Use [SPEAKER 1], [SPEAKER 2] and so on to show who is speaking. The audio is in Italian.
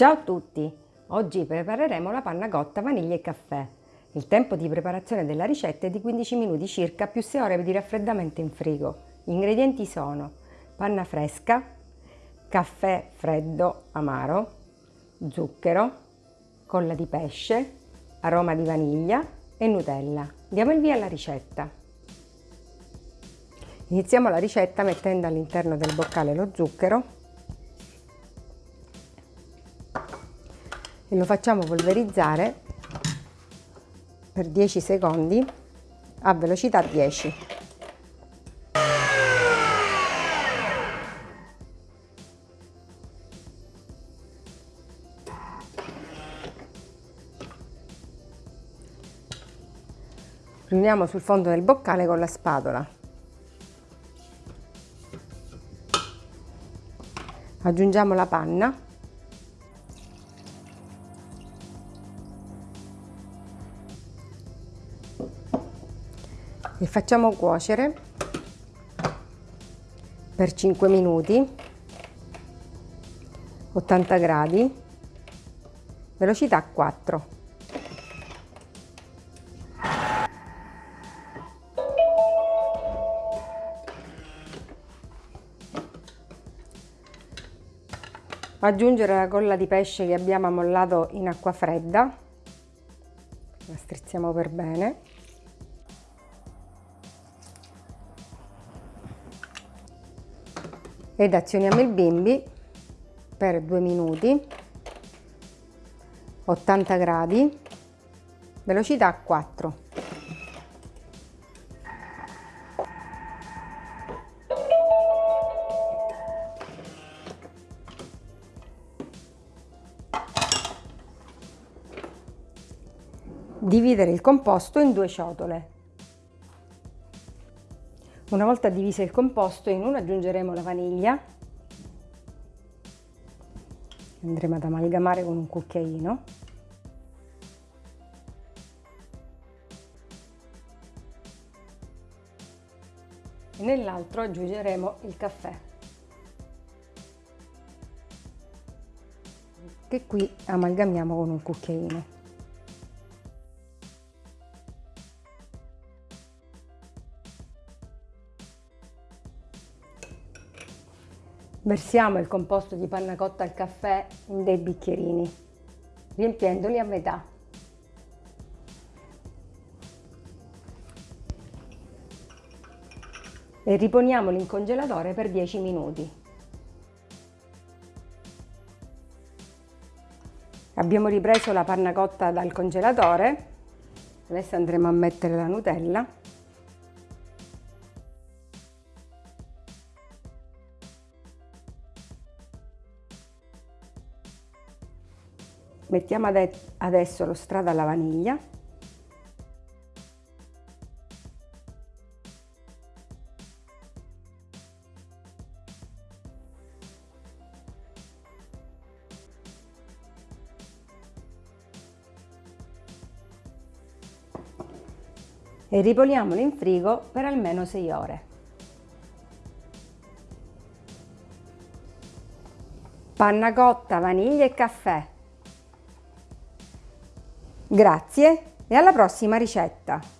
[SPEAKER 1] Ciao a tutti! Oggi prepareremo la panna cotta vaniglia e caffè. Il tempo di preparazione della ricetta è di 15 minuti circa più 6 ore di raffreddamento in frigo. Gli ingredienti sono panna fresca, caffè freddo amaro, zucchero, colla di pesce, aroma di vaniglia e Nutella. Diamo il via alla ricetta. Iniziamo la ricetta mettendo all'interno del boccale lo zucchero e lo facciamo polverizzare per 10 secondi a velocità 10. Riuniamo sul fondo del boccale con la spatola. Aggiungiamo la panna e facciamo cuocere per 5 minuti 80 gradi velocità 4 aggiungere la colla di pesce che abbiamo ammollato in acqua fredda. La strizziamo per bene ed azioniamo il bimbi per 2 minuti 80 gradi velocità 4 dividere il composto in due ciotole una volta diviso il composto in uno aggiungeremo la vaniglia, andremo ad amalgamare con un cucchiaino. E nell'altro aggiungeremo il caffè, che qui amalgamiamo con un cucchiaino. Versiamo il composto di panna cotta al caffè in dei bicchierini, riempiendoli a metà. E riponiamoli in congelatore per 10 minuti. Abbiamo ripreso la panna cotta dal congelatore, adesso andremo a mettere la Nutella Mettiamo adesso lo strato alla vaniglia. e ripoliamolo in frigo per almeno 6 ore. Panna cotta, vaniglia e caffè Grazie e alla prossima ricetta!